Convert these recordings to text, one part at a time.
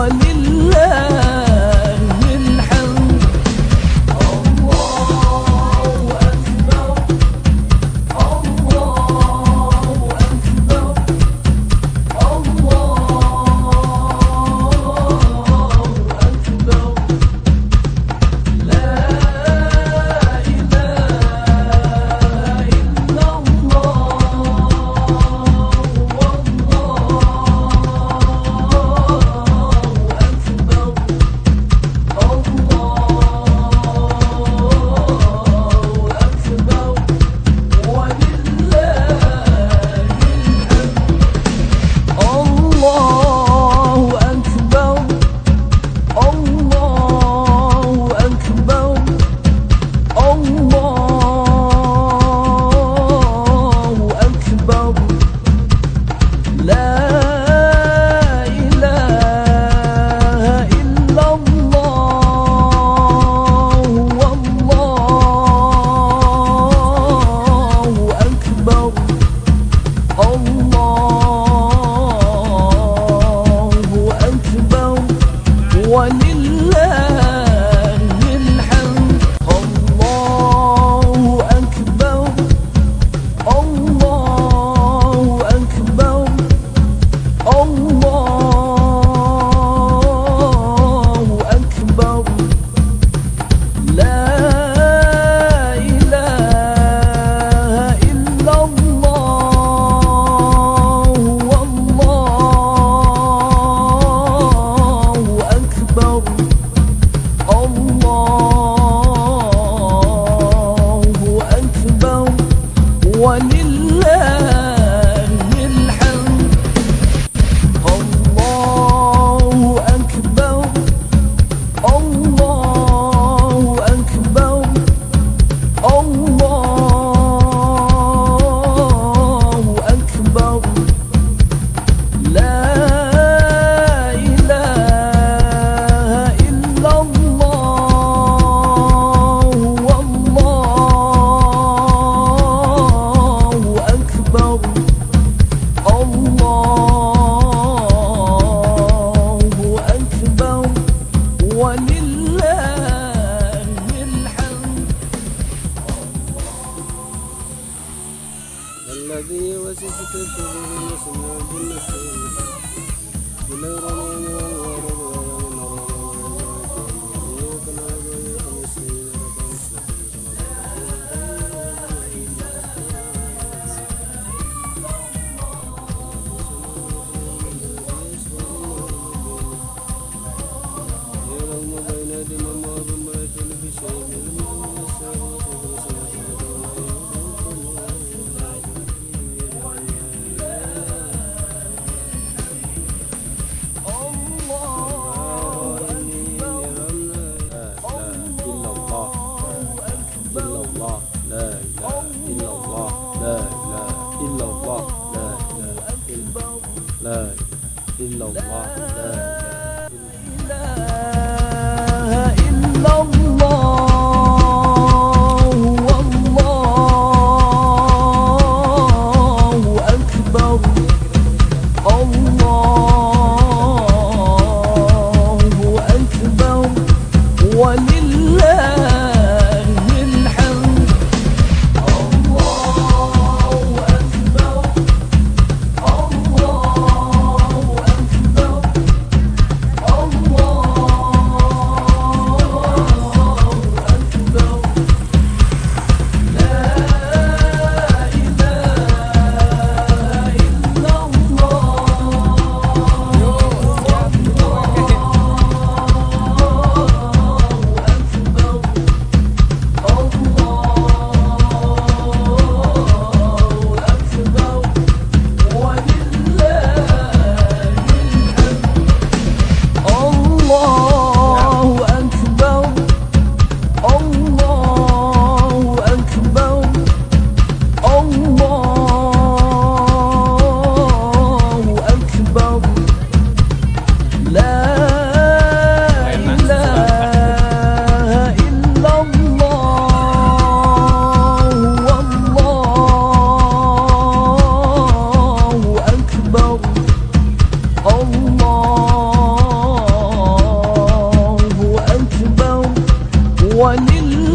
ولله الذي وسجت صدور المسلمين بالنحو ولو رمينا ورمينا 嘞，金龙娃嘞，金。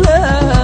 love.